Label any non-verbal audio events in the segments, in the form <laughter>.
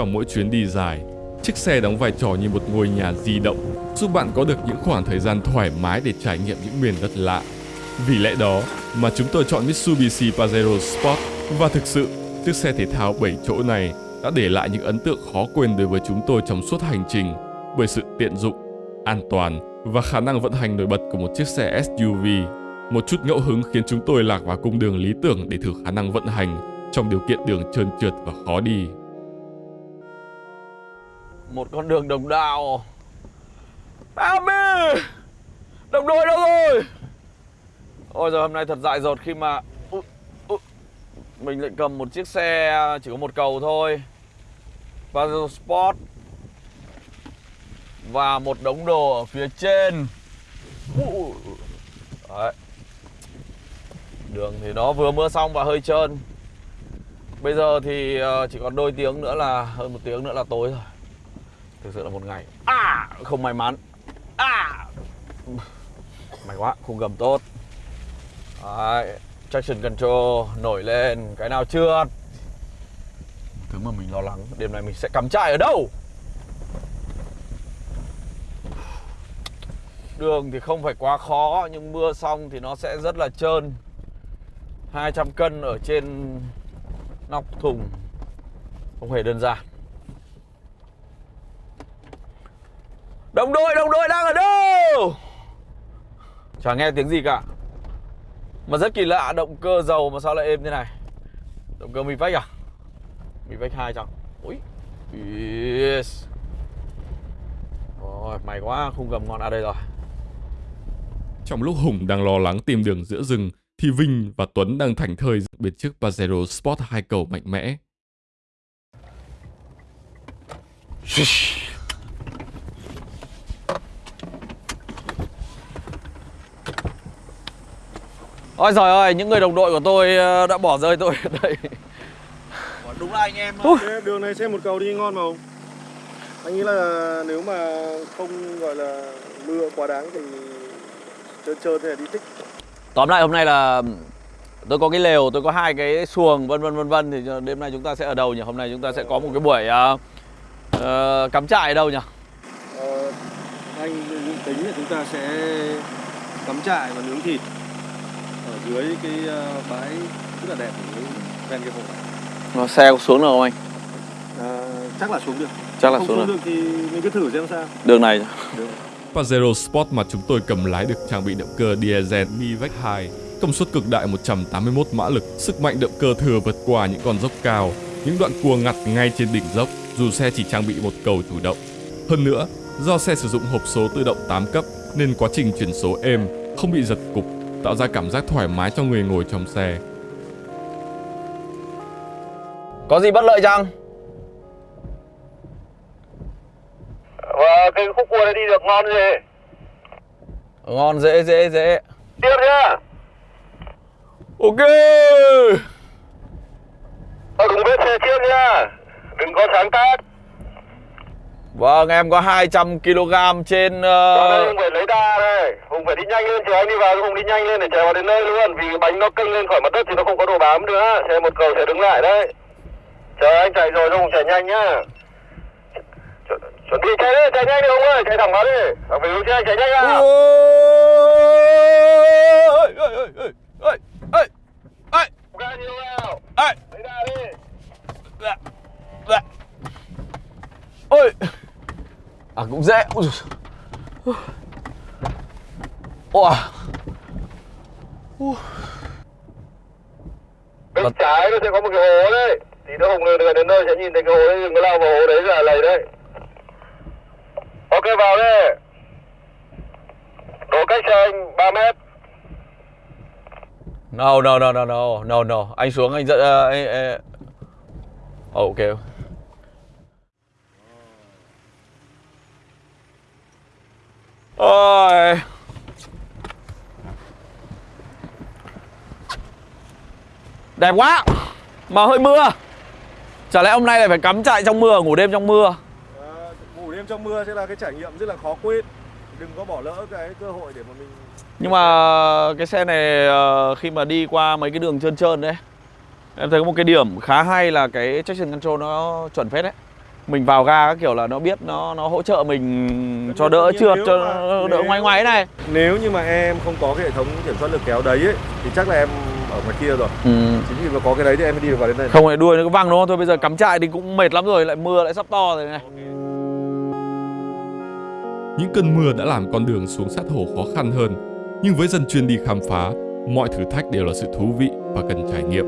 Trong mỗi chuyến đi dài, chiếc xe đóng vai trò như một ngôi nhà di động, giúp bạn có được những khoảng thời gian thoải mái để trải nghiệm những miền đất lạ. Vì lẽ đó mà chúng tôi chọn Mitsubishi Pajero Sport và thực sự chiếc xe thể thao 7 chỗ này đã để lại những ấn tượng khó quên đối với chúng tôi trong suốt hành trình bởi sự tiện dụng, an toàn và khả năng vận hành nổi bật của một chiếc xe SUV. Một chút ngẫu hứng khiến chúng tôi lạc vào cung đường lý tưởng để thử khả năng vận hành trong điều kiện đường trơn trượt và khó đi. Một con đường đồng đạo Ami Đồng đội đâu rồi? Ôi giờ hôm nay thật dại dột khi mà Ui, ui, Mình lại cầm một chiếc xe chỉ có một cầu thôi. Pazzo Sport Và một đống đồ ở phía trên. Ui, Đấy. Đường thì nó vừa mưa xong và hơi trơn. Bây giờ thì ờ, chỉ còn đôi tiếng nữa là Hơn một tiếng nữa là tối rồi. Thực sự là một ngày. À không may mắn. À. May quá, khung gầm tốt. Đấy, Traction control nổi lên. Cái nào chưa? Thứ mà mình lo lắng, Đêm nay mình sẽ cắm trại ở đâu? Đường thì không phải quá khó, Nhưng mưa xong thì nó sẽ rất là trơn. 200 cân ở trên nóc thùng. Không hề đơn giản. Đồng đội, đồng đội đang ở đâu? Chả nghe tiếng gì cả. Mà rất kỳ lạ, động cơ dầu mà sao lại êm thế này? Động cơ Mivec à? Mivec 2 chẳng Ui yes. Rồi, may quá, khung gầm ngon à đây rồi. Trong lúc Hùng đang lo lắng tìm đường giữa rừng thì Vinh và Tuấn đang thảnh thơi bên chiếc Pajero Sport hai cầu mạnh mẽ. Ôi trời ơi, những người đồng đội của tôi ờ, đã bỏ rơi tôi ở đây Đúng là anh em. Thế Đường này xem một cầu đi ngon mà không? Anh nghĩ là nếu mà không gọi là mưa quá đáng thì trơn trơn thế là đi thích Tóm lại hôm nay là tôi có cái lều, tôi có hai cái xuồng vân vân vân vân thì đêm nay chúng ta sẽ ở đâu nhỉ? Hôm nay chúng ta sẽ có một cái buổi uh, uh, cắm trại ở đâu nhỉ? ờ, Anh tính là chúng ta sẽ cắm trại và nướng thịt dưới cái ờ, bãi rất là đẹp ở dưới ven cái hồ này Nó xe có xuống được không anh? à, Chắc là xuống được Chắc là Không xuống xuống được. được thì mình cứ thử xem sao Đường này. Pajero Sport mà chúng tôi cầm lái được trang bị động cơ diesel Mivec 2, công suất cực đại 181 mã lực, sức mạnh động cơ thừa vượt qua những con dốc cao, những đoạn cua ngặt ngay trên đỉnh dốc dù xe chỉ trang bị một cầu chủ động. Hơn nữa, do xe sử dụng hộp số tự động 8 cấp nên quá trình chuyển số êm, không bị giật cục, tạo ra cảm giác thoải mái cho người ngồi trong xe. Có gì bất lợi chăng? Và cái khúc cua này đi được ngon gì Ngon dễ dễ dễ. Tiếp nhá. Ok. Ở đúng vết xe trước nhá. Đừng có sáng tác Vâng em có 200 kg trên Ở đây uh, Hùng phải lấy đà đây. Hùng phải đi nhanh lên chờ anh đi vào Hùng đi nhanh lên để chạy vào đến nơi luôn. Vì bánh nó kênh lên khỏi mặt đất thì nó không có đồ bám nữa. Xe một cầu sẽ đứng lại đấy Chờ anh chạy rồi Hùng chạy nhanh nhá. Chu- Chuẩn bị chạy đi, chạy nhanh đi Hùng ơi Chạy thẳng vào đi. Thằng phải hướng xe chạy nhanh nào. Ôi, ôi, ôi, ôi, ôi, Ga nhiều vào ôi, Lấy đà đi dạ, dạ. Ôi À cũng dễ Ôi dồi. Ôi Bên Vâng. trái nó sẽ có một cái hố đấy Thì nó Hùng gần đến nơi sẽ nhìn thấy cái hố đấy Đừng có lao vào hố đấy là lầy đấy Ok vào đi Độ cách xe anh 3 mét No, no, no, no, no, no, no. Anh xuống anh dẫn uh, anh, anh... Ok. Ôi. Đẹp quá. Mà hơi mưa. Chả lẽ hôm nay lại phải cắm trại trong mưa, ngủ đêm trong mưa. à, Ngủ đêm trong mưa sẽ là cái trải nghiệm rất là khó quên Đừng có bỏ lỡ cái cơ hội để mà mình Nhưng mà cái xe này ờ, khi mà đi qua mấy cái đường trơn trơn đấy Em thấy có một cái điểm khá hay là cái traction control nó chuẩn phết đấy mình vào ga các kiểu là nó biết nó nó hỗ trợ mình cho đỡ trượt nếu cho mà- đỡ ngoái ngoái này Nếu như mà em không có cái hệ thống kiểm soát lực kéo đấy ấy, thì chắc là em ở ngoài kia rồi. ừ. Chính vì mà có cái đấy thì em mới đi được vào đến đây. không lại đuôi nó cứ văng đúng không thôi bây giờ cắm trại thì cũng mệt lắm rồi lại mưa lại sắp to rồi này Những cơn mưa đã làm con đường xuống sát hồ khó khăn hơn, nhưng với dân chuyên đi khám phá, mọi thử thách đều là sự thú vị và cần trải nghiệm.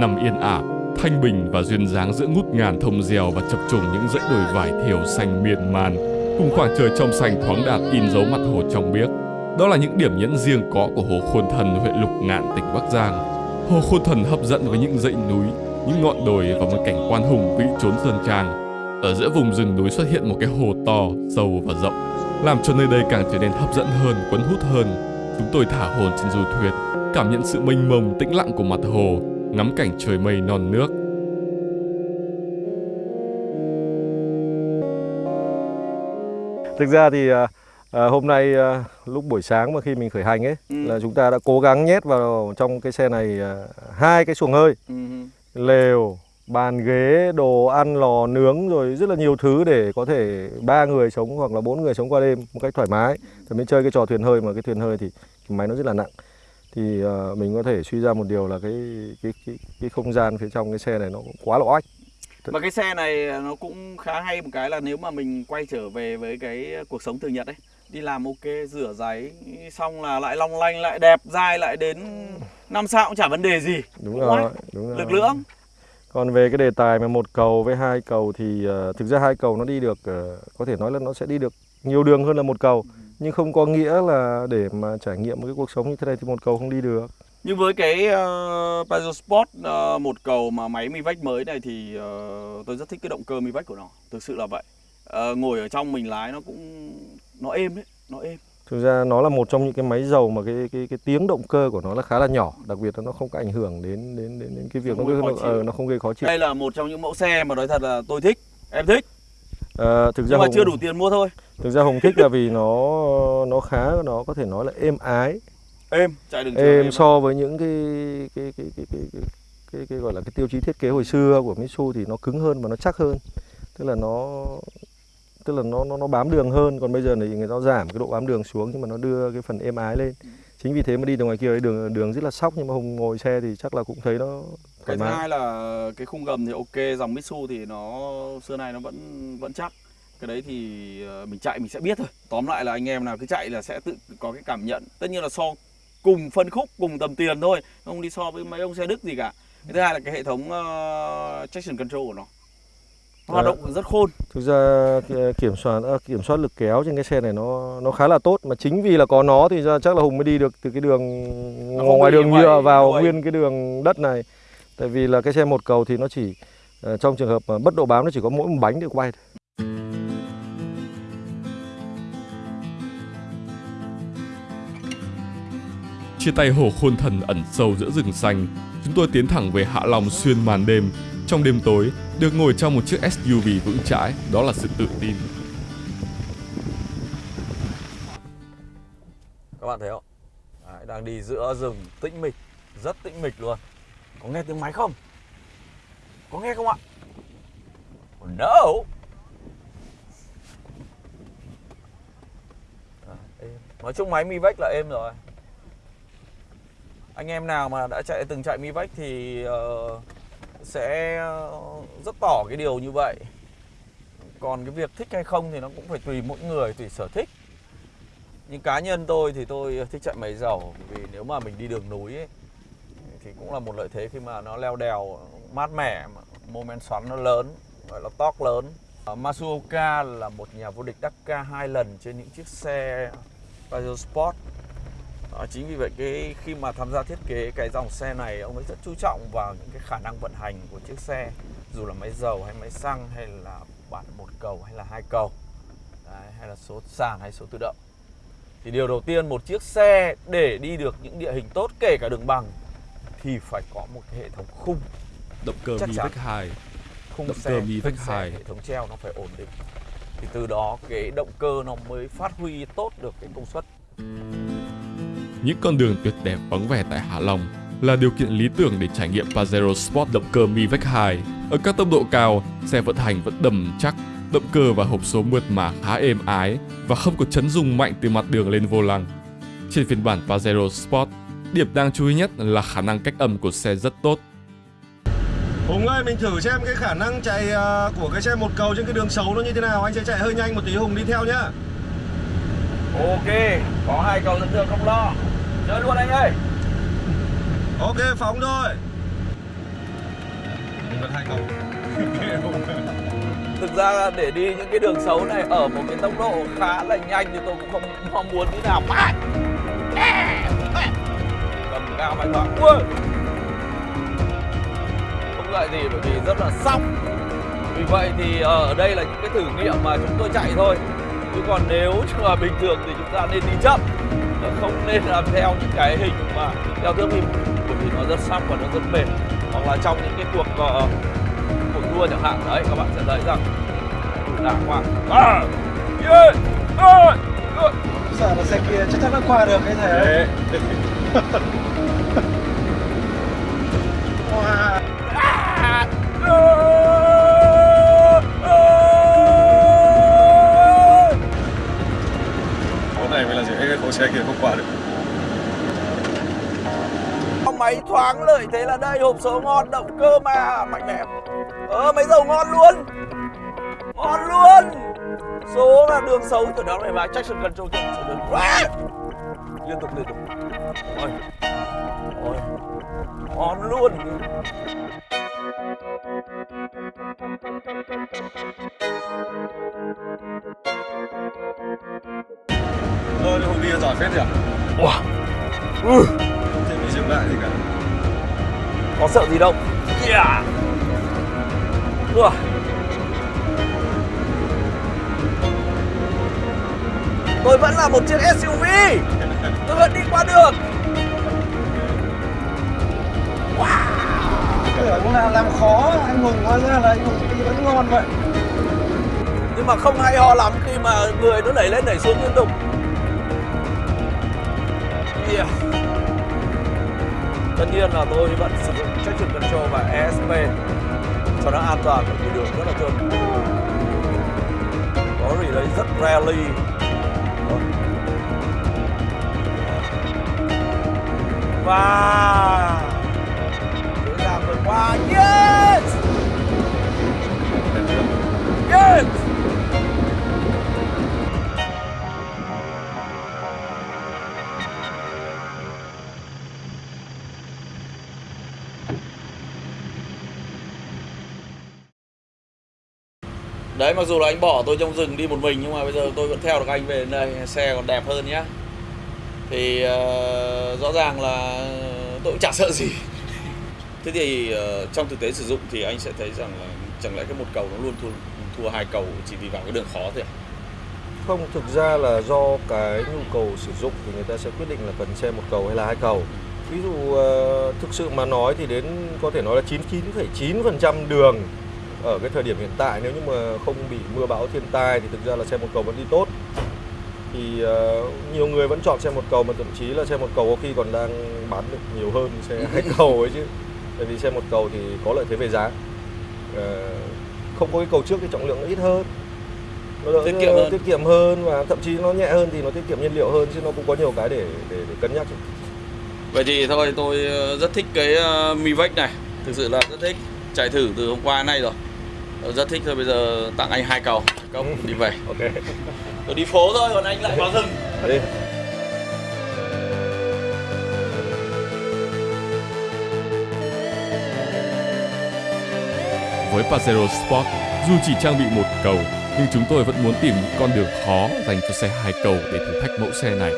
Nằm yên ả, thanh bình và duyên dáng giữa ngút ngàn thông dèo và chập trùng những dãy đồi vải thiều xanh miên man, cùng khoảng trời trong xanh thoáng đạt in dấu mặt hồ trong biếc. Đó là những điểm nhấn riêng có của hồ Khuôn Thần, huyện Lục Ngạn, tỉnh Bắc Giang. Hồ Khuôn Thần hấp dẫn với những dãy núi, những ngọn đồi và một cảnh quan hùng vĩ trốn sơn trang. Ở giữa vùng rừng núi xuất hiện một cái hồ to, sâu và rộng, làm cho nơi đây càng trở nên hấp dẫn hơn, cuốn hút hơn. Chúng tôi thả hồn trên du thuyền, cảm nhận sự mênh mông tĩnh lặng của mặt hồ, ngắm cảnh trời mây non nước. Thực ra thì à, à, hôm nay à, lúc buổi sáng mà khi mình khởi hành ấy Ừ. là chúng ta đã cố gắng nhét vào trong cái xe này à, hai cái xuồng hơi, Ừ. lều, bàn ghế, đồ ăn lò nướng rồi rất là nhiều thứ để có thể ba người sống hoặc là bốn người sống qua đêm một cách thoải mái. Thì mới chơi cái trò thuyền hơi mà cái thuyền hơi thì cái máy nó rất là nặng. Thì à, mình có thể suy ra một điều là cái cái cái, cái không gian phía trong cái xe này nó cũng quá là oách. Mà cái xe này nó cũng khá hay một cái là nếu mà mình quay trở về với cái cuộc sống thường nhật ấy Đi làm ok, rửa giấy, xong là lại long lanh, lại đẹp, dai lại đến năm sao cũng chả vấn đề gì. Đúng Cũng rồi, đúng rồi. Lực lượng Còn về cái đề tài mà một cầu với hai cầu thì ờ, thực ra hai cầu nó đi được ờ, có thể nói là nó sẽ đi được nhiều đường hơn là một cầu nhưng không có nghĩa là để mà trải nghiệm một cái cuộc sống như thế này thì một cầu không đi được. Nhưng với cái uh, Pajero Sport uh, một cầu mà máy Mivec mới này thì uh, tôi rất thích cái động cơ Mivec của nó Thực sự là vậy Ờ, Ngồi ở trong mình lái nó cũng nó êm đấy, nó êm Thực ra nó là một trong những cái máy dầu mà cái cái cái tiếng động cơ của nó là khá là nhỏ, đặc biệt là nó không có ảnh hưởng đến đến đến, đến cái việc nó Không gây nó, khó chịu. ờ, nó không gây khó chịu. Đây là một trong những mẫu xe mà nói thật là tôi thích, em thích Ờ, thực ra Nhưng mà Hùng, chưa đủ tiền mua thôi thực ra Hùng thích là vì nó nó khá nó có thể nói là êm ái, Êm, chạy đường êm so với những cái cái cái cái cái, cái, cái, cái gọi là cái tiêu chí thiết kế hồi xưa của Mitsu thì nó cứng hơn và nó chắc hơn. Tức là nó tức là nó nó nó bám đường hơn. Còn bây giờ thì người ta giảm cái độ bám đường xuống nhưng mà nó đưa cái phần êm ái lên. Chính vì thế mà đi từ ngoài kia ấy, đường đường rất là sóc nhưng mà hùng ngồi xe thì chắc là cũng thấy nó Cái thứ hai là cái khung gầm thì ok, dòng Mitsu thì nó xưa nay nó vẫn vẫn chắc cái đấy thì ờ, mình chạy mình sẽ biết thôi. Tóm lại là anh em nào cứ chạy là sẽ tự có cái cảm nhận. Tất nhiên là so cùng phân khúc cùng tầm tiền thôi không đi so với mấy ông xe đức gì cả. Cái thứ hai là cái hệ thống ờ, traction control của nó. Nó hoạt Dạ. động rất khôn. Thực ra ki- kiểm soát kiểm soát lực kéo trên cái xe này nó nó khá là tốt. Mà chính vì là có nó thì ra chắc là hùng mới đi được từ cái đường Nó ngoài đường nhựa vào đuôi. nguyên cái đường đất này. Tại vì là cái xe một cầu thì nó chỉ ờ, trong trường hợp mà bất độ bám nó chỉ có mỗi một bánh để quay thôi. Chia tay hồ khôn thần ẩn sâu giữa rừng xanh, chúng tôi tiến thẳng về Hạ Long xuyên màn đêm. Trong đêm tối, được ngồi trong một chiếc SUV vững chãi, đó là sự tự tin. các bạn thấy không? Đấy, đang đi giữa rừng tĩnh mịch rất tĩnh mịch luôn. Có nghe tiếng máy không? Có nghe không ạ? Oh, no! Nói chung máy mi vách là êm rồi anh em nào mà đã chạy từng chạy mi vách thì uh, sẽ rất tỏ cái điều như vậy. Còn cái việc thích hay không thì nó cũng phải tùy mỗi người tùy sở thích. Nhưng cá nhân tôi thì tôi thích chạy máy dầu vì nếu mà mình đi đường núi ấy, thì cũng là một lợi thế khi mà nó leo đèo mát mẻ mà mô men xoắn nó lớn gọi là torque lớn. Ờ, Masuoka là một nhà vô địch Dakar hai lần trên những chiếc xe Pajero Sport. Ờ, chính vì vậy cái khi mà tham gia thiết kế cái dòng xe này ông ấy rất chú trọng vào những cái khả năng vận hành của chiếc xe dù là máy dầu hay máy xăng hay là bản một cầu hay là hai cầu Đấy, hay là số sàn hay số tự động. Thì điều đầu tiên một chiếc xe để đi được những địa hình tốt kể cả đường bằng thì phải có một cái hệ thống khung. Động cơ chắn. Mivec 2 khung Động xe cơ thân xe, 2. hệ thống treo nó phải ổn định. Thì từ đó cái động cơ nó mới phát huy tốt được cái công suất Những con đường tuyệt đẹp vắng vẻ tại Hạ Long là điều kiện lý tưởng để trải nghiệm Pajero Sport động cơ Mivec 2. Ở các tốc độ cao, xe vận hành vẫn đầm chắc, động cơ và hộp số mượt mà khá êm ái và không có chấn rung mạnh từ mặt đường lên vô lăng. Trên phiên bản Pajero Sport, điểm đáng chú ý nhất là khả năng cách âm của xe rất tốt. Hùng ơi, mình thử xem cái khả năng chạy ờ, của cái xe một cầu trên cái đường xấu nó như thế nào. Anh sẽ chạy hơi nhanh một tí, Hùng đi theo nhá. Ok, có hai cầu dẫn đường không lo. Chơi luôn anh ơi. Ok, phóng thôi. Mình vẫn hai cầu. Thực ra để đi những cái đường xấu này ở một cái tốc độ khá là nhanh thì tôi cũng không mong muốn như nào. Mà. Cầm cao mạnh thoáng. Ui. Không lại gì bởi vì rất là sóc. Vì vậy thì ờ, ở đây là những cái thử nghiệm mà chúng tôi chạy thôi. Chứ còn nếu mà bình thường thì chúng ta nên đi chậm không nên làm theo những cái hình mà theo thước phim bởi vì nó rất sóc và nó rất mệt hoặc là trong những cái cuộc uh, cuộc đua chẳng hạn đấy các bạn sẽ thấy rằng đàng hoàng à, yeah, à. Sợ là xe kia chắc chắn nó qua được cái thể. <laughs> mới xe kia không qua được. máy thoáng lợi thế là đây, hộp số ngon, động cơ mà, mạnh mẽ. Ờ máy dầu ngon luôn. Ngon luôn. Số là đường xấu, từ đó này mà traction control kia số đường à! liên tục liên tục. Ôi ôi, ngon luôn. Thôi, Hùng đi giỏi phết nhỉ? wow. ừ. Không thể bị dừng lại gì cả. có sợ gì đâu yeah. Ủa. tôi vẫn là một chiếc SUV tôi vẫn đi qua được Tưởng là làm khó anh Hùng hóa ra là anh Hùng đi vẫn ngon vậy. nhưng mà không hay ho lắm khi mà người nó đẩy lên đẩy xuống liên tục kia tất nhiên là tôi vẫn sử dụng traction control và ESP cho nó an toàn bởi vì đường rất là trơn có gì đấy rất rally. Và dễ dàng vượt qua. Yes! Yes! Đấy mặc dù là anh bỏ tôi trong rừng đi một mình nhưng mà bây giờ tôi vẫn theo được anh về đến đây xe còn đẹp hơn nhá thì uh, rõ ràng là tôi cũng chả sợ gì <laughs> thế thì uh, trong thực tế sử dụng thì anh sẽ thấy rằng là chẳng lẽ cái một cầu nó luôn thua thua hai cầu chỉ vì vào cái đường khó thôi à? Không, thực ra là do cái nhu cầu sử dụng thì người ta sẽ quyết định là cần xe một cầu hay là hai cầu. Ví dụ uh, thực sự mà nói thì đến có thể nói là 99,9% đường ở cái thời điểm hiện tại nếu như mà không bị mưa bão thiên tai thì thực ra là xe một cầu vẫn đi tốt. Thì ờ, nhiều người vẫn chọn xe một cầu mà thậm chí là xe một cầu có khi còn đang bán được nhiều hơn xe <laughs> hai cầu ấy chứ. Tại vì xe một cầu thì có lợi thế về giá. Ờ, không có cái cầu trước thì trọng lượng nó ít hơn nó đỡ Tiết kiệm hơn. tiết kiệm hơn và thậm chí nó nhẹ hơn thì nó tiết kiệm nhiên liệu hơn chứ nó cũng có nhiều cái để để, để cân nhắc Vậy thì thôi tôi ờ, rất thích cái uh, Mivec này Thực sự là rất thích Chạy thử từ hôm qua nay rồi Rất thích thôi bây giờ tặng anh hai cầu. Công đi về. Ok. Tôi đi phố thôi còn anh lại vào rừng. Đi. Với Pajero Sport, dù chỉ trang bị một cầu, nhưng chúng tôi vẫn muốn tìm những con đường khó dành cho xe hai cầu để thử thách mẫu xe này.